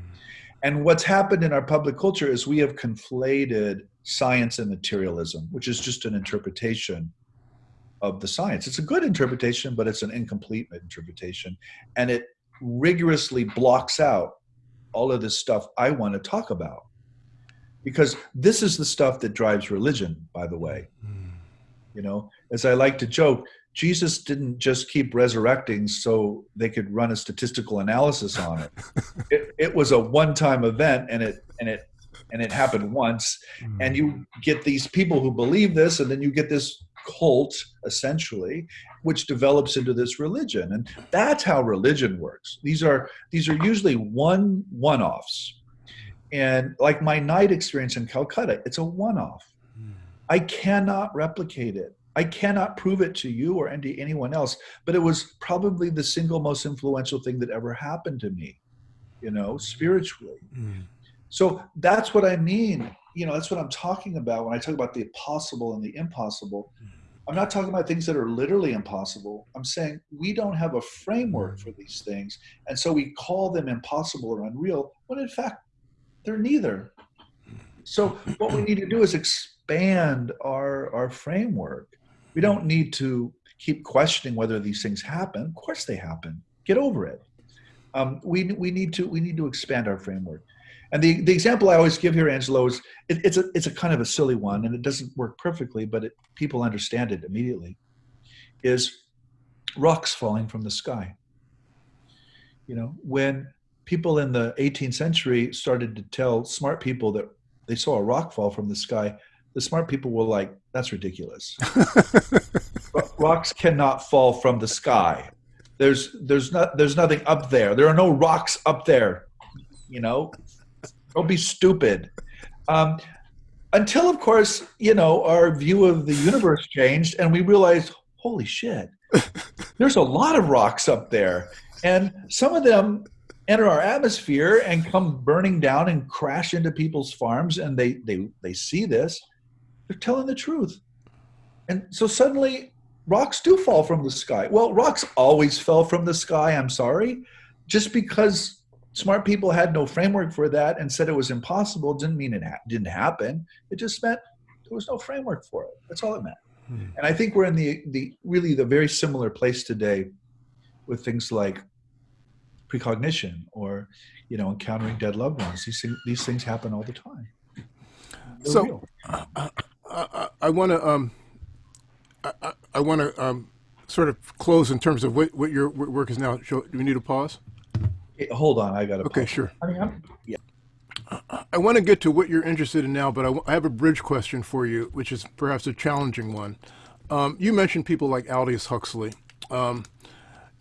B: And what's happened in our public culture is we have conflated science and materialism, which is just an interpretation of the science. It's a good interpretation, but it's an incomplete interpretation. And it rigorously blocks out all of this stuff I want to talk about because this is the stuff that drives religion by the way mm. you know as i like to joke jesus didn't just keep resurrecting so they could run a statistical analysis on it it, it was a one-time event and it and it and it happened once mm. and you get these people who believe this and then you get this cult essentially which develops into this religion and that's how religion works these are these are usually one one-offs and like my night experience in Calcutta, it's a one off. Mm. I cannot replicate it. I cannot prove it to you or to anyone else, but it was probably the single most influential thing that ever happened to me, you know, spiritually. Mm. So that's what I mean. You know, that's what I'm talking about when I talk about the possible and the impossible. Mm. I'm not talking about things that are literally impossible. I'm saying we don't have a framework for these things. And so we call them impossible or unreal, when in fact, they're neither. So what we need to do is expand our our framework. We don't need to keep questioning whether these things happen. Of course they happen. Get over it. Um, we we need to we need to expand our framework. And the, the example I always give here, Angelo, is it, it's a it's a kind of a silly one, and it doesn't work perfectly, but it, people understand it immediately. Is rocks falling from the sky. You know, when people in the 18th century started to tell smart people that they saw a rock fall from the sky, the smart people were like, that's ridiculous. rocks cannot fall from the sky. There's there's not there's nothing up there. There are no rocks up there. You know, don't be stupid. Um, until, of course, you know, our view of the universe changed, and we realized, holy shit, there's a lot of rocks up there, and some of them enter our atmosphere and come burning down and crash into people's farms and they they they see this. They're telling the truth. And so suddenly rocks do fall from the sky. Well rocks always fell from the sky i'm sorry just because smart people had no framework for that and said it was impossible didn't mean it ha- didn't happen. It just meant there was no framework for it. That's all it meant. Hmm. And I think we're in the the really the very similar place today with things like precognition or you know encountering dead loved ones. These things, these things happen all the time.
A: They're so uh, uh, I, I want to um, I, I want to um, sort of close in terms of what, what your work is now. Do we need a pause?
B: Hold on, I got to.
A: Okay, pause. sure.
B: I mean, I'm, yeah.
A: I want to get to what you're interested in now, but I, I have a bridge question for you, which is perhaps a challenging one. Um, you mentioned people like Aldous Huxley. Um,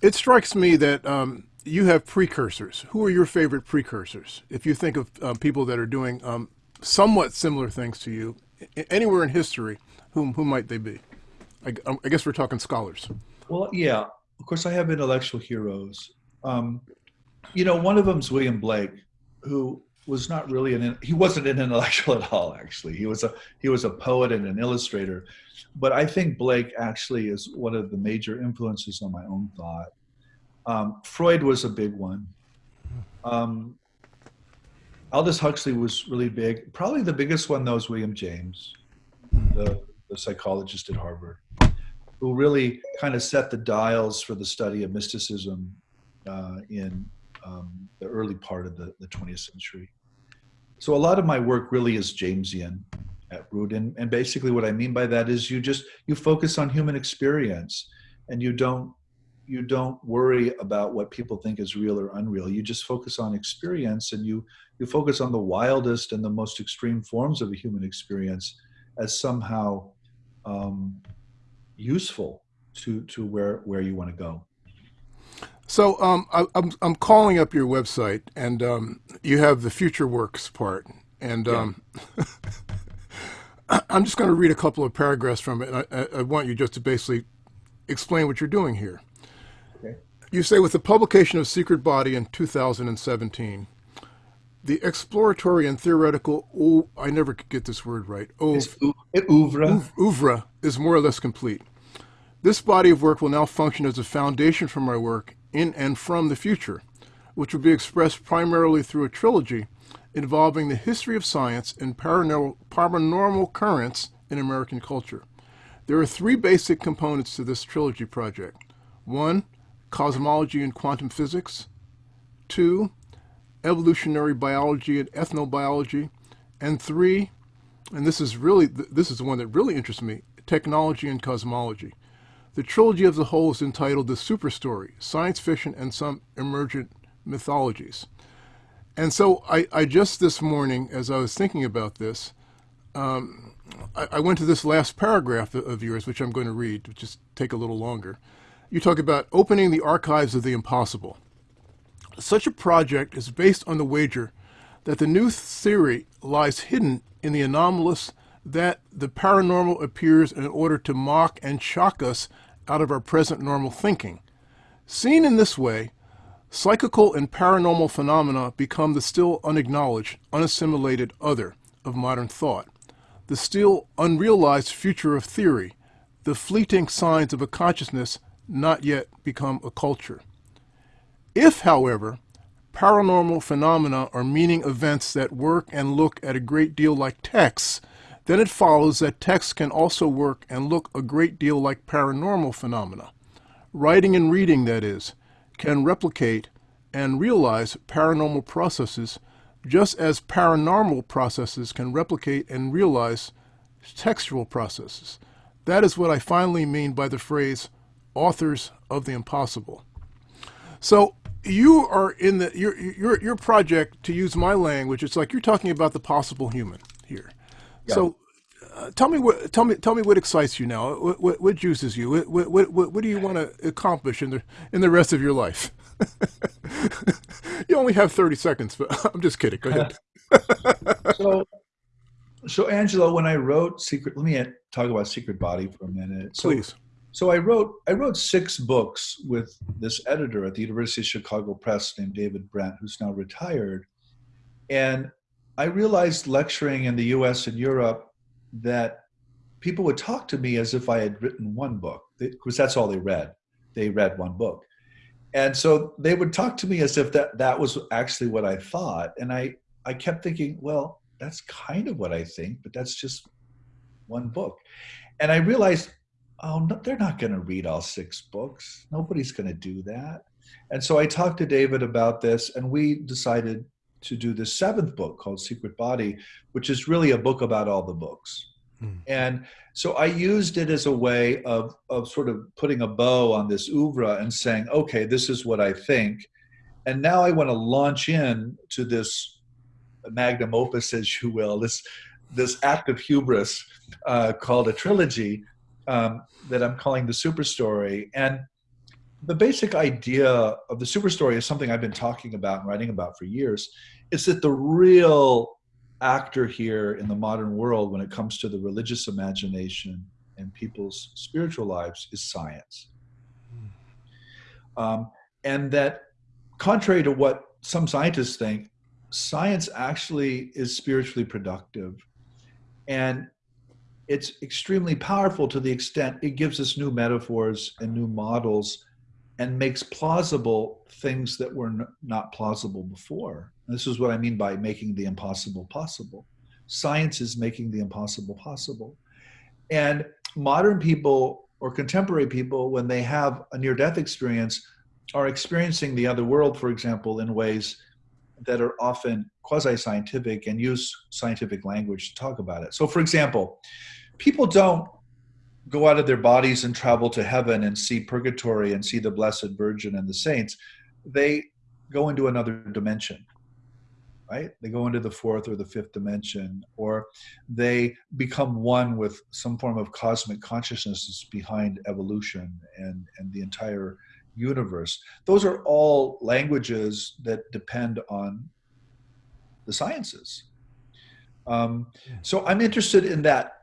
A: it strikes me that um, you have precursors. Who are your favorite precursors? If you think of uh, people that are doing um, somewhat similar things to you, anywhere in history, whom who might they be? I, um, I, guess we're talking scholars.
B: Well, yeah. Of course, I have intellectual heroes. Um, you know, one of them is William Blake, who was not really an he wasn't an intellectual at all. Actually, he was a he was a poet and an illustrator. But I think Blake actually is one of the major influences on my own thought. Um, Freud was a big one. Um, Aldous Huxley was really big. Probably the biggest one though is William James, the, the psychologist at Harvard, who really kind of set the dials for the study of mysticism uh, in um, the early part of the, the 20th century. So a lot of my work really is Jamesian at root, and, and basically what I mean by that is you just you focus on human experience, and you don't you don't worry about what people think is real or unreal. You just focus on experience, and you you focus on the wildest and the most extreme forms of a human experience as somehow um, useful to to where where you want to go.
A: So um, I, am I'm, I'm calling up your website, and um, you have the future works part, and yeah. um, I'm just going to read a couple of paragraphs from it. I, I, want you just to basically explain what you're doing here. Okay. You say with the publication of Secret Body in 2017, the exploratory and theoretical oh, I never could get this word right.
B: Oeuvre, oeuvre.
A: oeuvre is more or less complete. This body of work will now function as a foundation for my work in and from the future, which will be expressed primarily through a trilogy involving the history of science and paranormal, paranormal currents in American culture. There are three basic components to this trilogy project. One, cosmology and quantum physics. Two, evolutionary biology and ethnobiology. And three, and this is really, this is the one that really interests me, technology and cosmology. The trilogy as a whole is entitled The Super Story, Science Fiction and Some Emergent Mythologies. And so I, I just this morning, as I was thinking about this, um, I, I, went to this last paragraph of yours, which I'm going to read, to just take a little longer. You talk about opening the archives of the impossible. Such a project is based on the wager that the new theory lies hidden in the anomalous that the paranormal appears in order to mock and shock us out of our present normal thinking. Seen in this way, psychical and paranormal phenomena become the still unacknowledged, unassimilated other of modern thought, the still unrealized future of theory, the fleeting signs of a consciousness not yet become a culture. If, however, paranormal phenomena are meaning events that work and look at a great deal like texts then it follows that text can also work and look a great deal like paranormal phenomena. Writing and reading, that is, can replicate and realize paranormal processes just as paranormal processes can replicate and realize textual processes. That is what I finally mean by the phrase authors of the impossible. So you are in the your your your project to use my language it's like you're talking about the possible human here so, uh, tell me what tell me tell me what excites you now. What what, what juices you? What, what what what do you want to accomplish in the in the rest of your life? you only have thirty seconds, but I'm just kidding. Go ahead.
B: so, so Angelo, when I wrote Secret, let me talk about Secret Body for a minute.
A: So, Please.
B: So I wrote I wrote six books with this editor at the University of Chicago Press named David Brent, who's now retired, and I realized lecturing in the US and Europe that people would talk to me as if I had written one book, because that's all they read. They read one book. and so they would talk to me as if that that was actually what I thought, and I I kept thinking, well, that's kind of what I think, but that's just one book, and I realized, oh, no, they're not going to read all six books. Nobody's going to do that, and so I talked to David about this, and we decided to do the seventh book called Secret Body, which is really a book about all the books. Mm. And so I used it as a way of, of sort of putting a bow on this oeuvre and saying, okay, this is what I think. And now I want to launch in to this magnum opus, as you will, this, this act of hubris uh, called a trilogy um, that I'm calling the super story. And the basic idea of the super story is something I've been talking about and writing about for years. Is that the real actor here in the modern world when it comes to the religious imagination and people's spiritual lives is science. Um, and that, contrary to what some scientists think, science actually is spiritually productive. And it's extremely powerful to the extent it gives us new metaphors and new models and makes plausible things that were not plausible before. This is what I mean by making the impossible possible. Science is making the impossible possible. And modern people or contemporary people, when they have a near death experience, are experiencing the other world, for example, in ways that are often quasi scientific and use scientific language to talk about it. So, for example, people don't go out of their bodies and travel to heaven and see purgatory and see the Blessed Virgin and the saints. They go into another dimension right? They go into the fourth or the fifth dimension, or they become one with some form of cosmic consciousness behind evolution and, and the entire universe. Those are all languages that depend on the sciences. Um, so I'm interested in that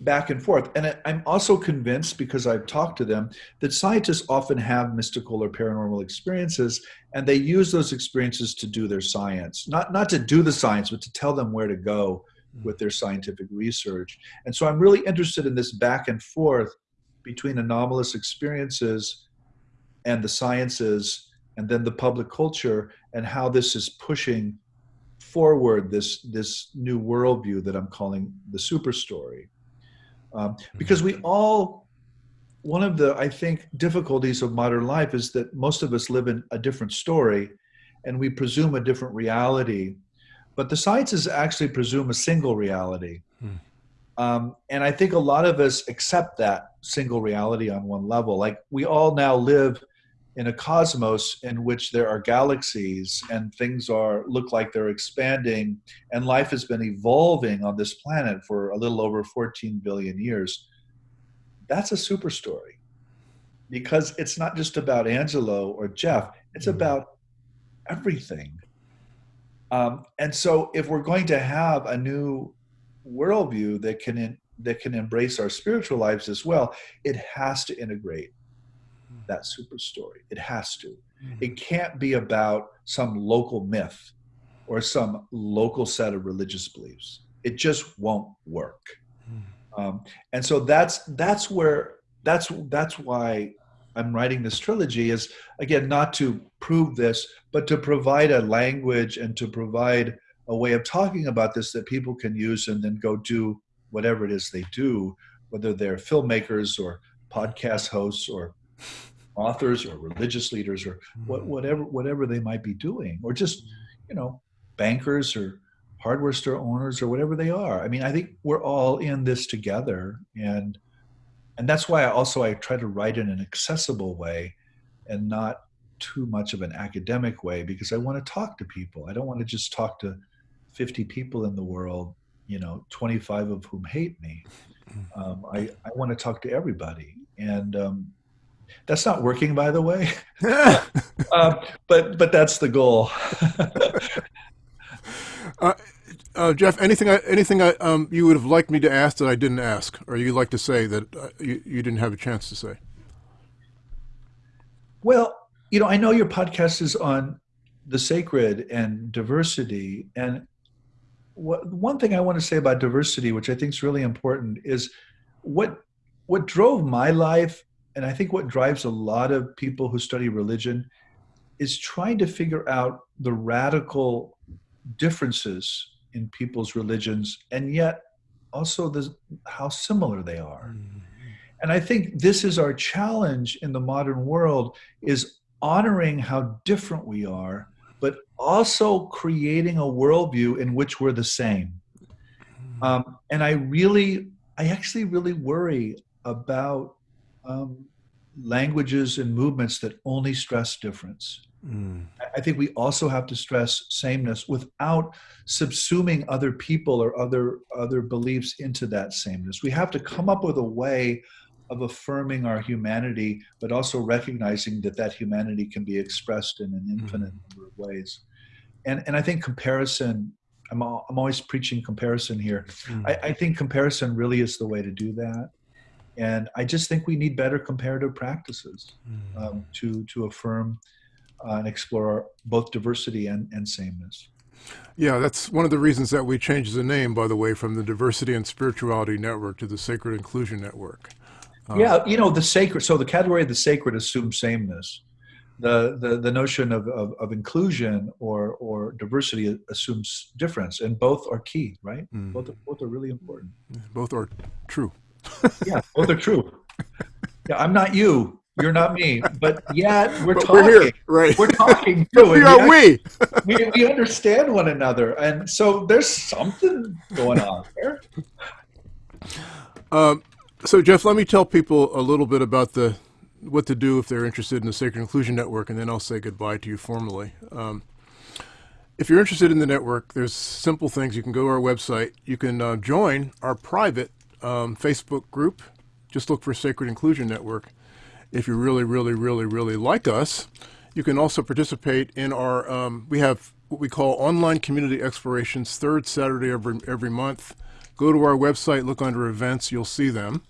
B: back and forth. And I'm also convinced, because I've talked to them, that scientists often have mystical or paranormal experiences, and they use those experiences to do their science. Not, not to do the science, but to tell them where to go hmm. with their scientific research. And so I'm really interested in this back and forth between anomalous experiences and the sciences, and then the public culture, and how this is pushing forward this, this new worldview that I'm calling the super story um, because we all one of the i think difficulties of modern life is that most of us live in a different story and we presume a different reality but the sciences actually presume a single reality. Hmm. um, and i think a lot of us accept that single reality on one level. Like we all now live in a cosmos in which there are galaxies and things are look like they're expanding and life has been evolving on this planet for a little over 14 billion years that's a super story because it's not just about angelo or jeff it's mm-hmm. about everything um, and so if we're going to have a new worldview that can in, that can embrace our spiritual lives as well it has to integrate that super story. It has to. Mm-hmm. It can't be about some local myth or some local set of religious beliefs. It just won't work. Mm-hmm. Um, and so that's that's where that's that's why I'm writing this trilogy is again not to prove this, but to provide a language and to provide a way of talking about this that people can use and then go do whatever it is they do, whether they're filmmakers or podcast hosts or authors or religious leaders or what, hmm. whatever whatever they might be doing or just you know bankers or hardware store owners or whatever they are. I mean i think we're all in this together and and that's why I also i try to write in an accessible way and not too much of an academic way because i want to talk to people. I don't want to just talk to 50 people in the world you know 25 of whom hate me. Um, I, I want to talk to everybody and um, that's not working, by the way. uh, but but that's the goal.
A: uh, uh, Jeff, anything anything I, um, you would have liked me to ask that I didn't ask, or you'd like to say that uh, you, you didn't have a chance to say?
B: Well, you know, I know your podcast is on the sacred and diversity, and what, one thing I want to say about diversity, which I think is really important, is what what drove my life and I think what drives a lot of people who study religion is trying to figure out the radical differences in people's religions and yet also the, how similar they are. Mm-hmm. And I think this is our challenge in the modern world is honoring how different we are, but also creating a worldview in which we're the same. Mm-hmm. Um, and I really, I actually really worry about um, languages and movements that only stress difference. Mm. I think we also have to stress sameness without subsuming other people or other other beliefs into that sameness. We have to come up with a way of affirming our humanity, but also recognizing that that humanity can be expressed in an infinite mm. number of ways. And and I think comparison. I'm all, I'm always preaching comparison here. Mm. I, I think comparison really is the way to do that and I just think we need better comparative practices mm. um, to to affirm uh, and explore both diversity and, and sameness.
A: Yeah, that's one of the reasons that we changed the name, by the way, from the Diversity and Spirituality Network to the Sacred Inclusion Network.
B: Um, yeah, you know, the sacred, so the category of the sacred assumes sameness. The, the, the notion of, of, of inclusion or, or diversity assumes difference, and both are key, right? Mm. Both, are, both are really important.
A: Both are true.
B: Yeah, both are true. Yeah, I'm not you. You're not me, but yet we're but
A: talking.
B: We're
A: here, right?
B: We're talking too.
A: we are we.
B: we. We understand one another, and so there's something going on there.
A: Um, so Jeff, let me tell people a little bit about the what to do if they're interested in the Sacred Inclusion Network, and then I'll say goodbye to you formally. Um, if you're interested in the network, there's simple things. You can go to our website. You can uh, join our private um, Facebook group. Just look for Sacred Inclusion Network if you really, really, really, really like us, you can also participate in our, um, we have what we call online community explorations, third Saturday every, every month. Go to our website, look under events, you'll see them.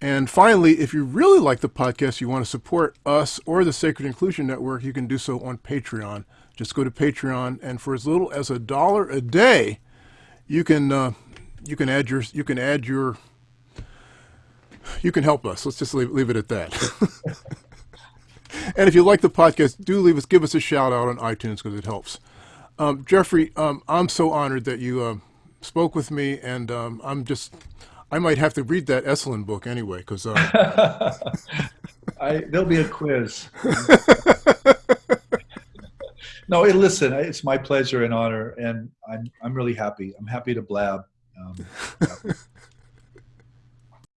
A: And finally, if you really like the podcast, you want to support us or the Sacred Inclusion Network, you can do so on Patreon. Just go to Patreon, and for as little as a dollar a day, you can uh, you can add your you can add your you can help us. Let's just leave, leave it at that. and if you like the podcast, do leave us, give us a shout out on iTunes because it helps. Um, Jeffrey, um, I'm so honored that you uh, spoke with me, and um, I'm just, I might have to read that Esalen book anyway because. Uh,
B: there'll be a quiz. no, listen, it's my pleasure and honor, and I'm I'm really happy. I'm happy to blab. Um,